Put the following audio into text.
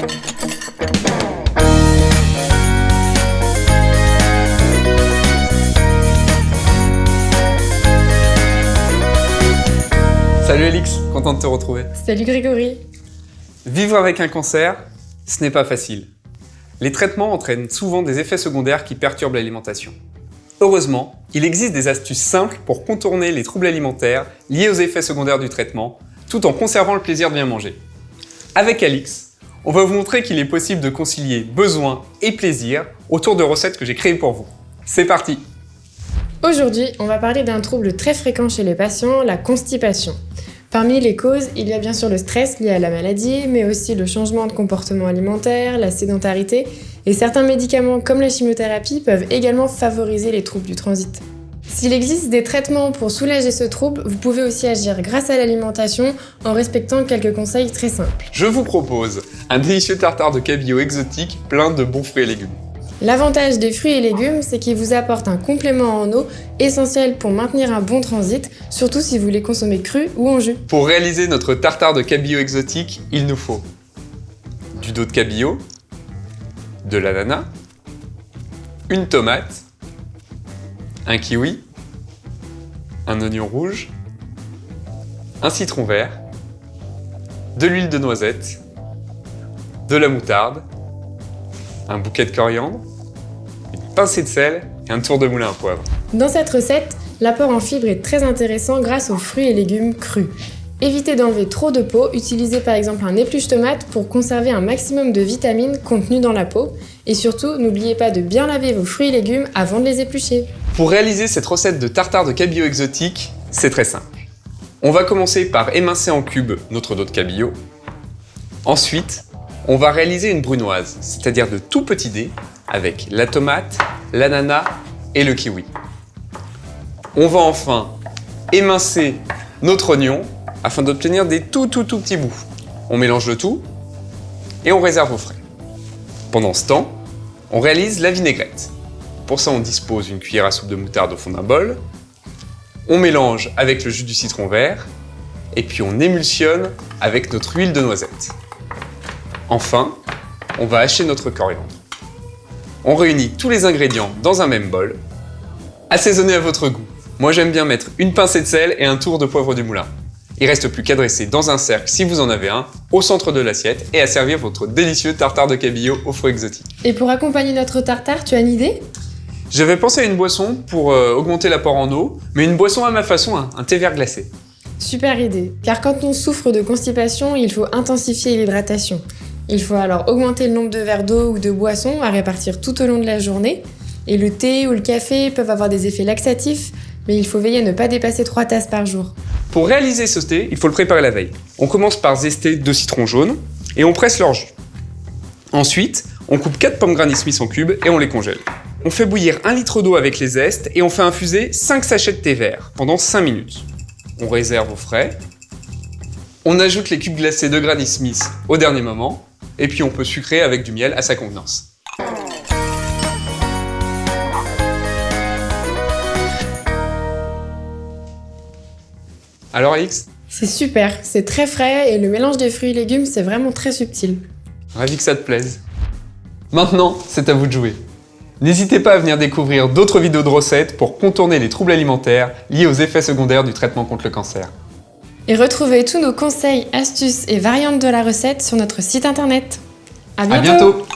Salut Alix, content de te retrouver. Salut Grégory. Vivre avec un cancer, ce n'est pas facile. Les traitements entraînent souvent des effets secondaires qui perturbent l'alimentation. Heureusement, il existe des astuces simples pour contourner les troubles alimentaires liés aux effets secondaires du traitement, tout en conservant le plaisir de bien manger. Avec Alix, on va vous montrer qu'il est possible de concilier besoin et plaisir autour de recettes que j'ai créées pour vous. C'est parti Aujourd'hui, on va parler d'un trouble très fréquent chez les patients, la constipation. Parmi les causes, il y a bien sûr le stress lié à la maladie, mais aussi le changement de comportement alimentaire, la sédentarité, et certains médicaments comme la chimiothérapie peuvent également favoriser les troubles du transit. S'il existe des traitements pour soulager ce trouble, vous pouvez aussi agir grâce à l'alimentation en respectant quelques conseils très simples. Je vous propose un délicieux tartare de cabillaud exotique plein de bons fruits et légumes. L'avantage des fruits et légumes, c'est qu'ils vous apportent un complément en eau essentiel pour maintenir un bon transit, surtout si vous les consommez crus ou en jus. Pour réaliser notre tartare de cabillaud exotique, il nous faut du dos de cabillaud, de l'ananas, une tomate, un kiwi, un oignon rouge, un citron vert, de l'huile de noisette, de la moutarde, un bouquet de coriandre, une pincée de sel et un tour de moulin à poivre. Dans cette recette, l'apport en fibres est très intéressant grâce aux fruits et légumes crus. Évitez d'enlever trop de peau, utilisez par exemple un épluche tomate pour conserver un maximum de vitamines contenues dans la peau. Et surtout, n'oubliez pas de bien laver vos fruits et légumes avant de les éplucher. Pour réaliser cette recette de tartare de cabillaud exotique, c'est très simple. On va commencer par émincer en cubes notre dos de cabillaud. Ensuite, on va réaliser une brunoise, c'est-à-dire de tout petits dés avec la tomate, l'ananas et le kiwi. On va enfin émincer notre oignon afin d'obtenir des tout tout tout petits bouts. On mélange le tout et on réserve au frais. Pendant ce temps, on réalise la vinaigrette. Pour ça, on dispose une cuillère à soupe de moutarde au fond d'un bol. On mélange avec le jus du citron vert et puis on émulsionne avec notre huile de noisette. Enfin, on va hacher notre coriandre. On réunit tous les ingrédients dans un même bol. Assaisonnez à votre goût. Moi j'aime bien mettre une pincée de sel et un tour de poivre du moulin. Il reste plus qu'à dresser dans un cercle si vous en avez un, au centre de l'assiette et à servir votre délicieux tartare de cabillaud aux fruits exotiques. Et pour accompagner notre tartare, tu as une idée? J'avais pensé à une boisson pour euh, augmenter l'apport en eau, mais une boisson à ma façon, hein, un thé vert glacé. Super idée, car quand on souffre de constipation, il faut intensifier l'hydratation. Il faut alors augmenter le nombre de verres d'eau ou de boissons à répartir tout au long de la journée. Et le thé ou le café peuvent avoir des effets laxatifs, mais il faut veiller à ne pas dépasser 3 tasses par jour. Pour réaliser ce thé, il faut le préparer la veille. On commence par zester deux citrons jaunes et on presse leur jus. Ensuite, on coupe 4 pommes Granny Smith en cubes et on les congèle. On fait bouillir 1 litre d'eau avec les zestes et on fait infuser 5 sachets de thé vert pendant 5 minutes. On réserve au frais. On ajoute les cubes glacés de Granny Smith au dernier moment et puis on peut sucrer avec du miel à sa convenance. Alors Alix C'est super, c'est très frais et le mélange des fruits et légumes, c'est vraiment très subtil. Ravi que ça te plaise. Maintenant, c'est à vous de jouer. N'hésitez pas à venir découvrir d'autres vidéos de recettes pour contourner les troubles alimentaires liés aux effets secondaires du traitement contre le cancer. Et retrouvez tous nos conseils, astuces et variantes de la recette sur notre site internet. À bientôt, à bientôt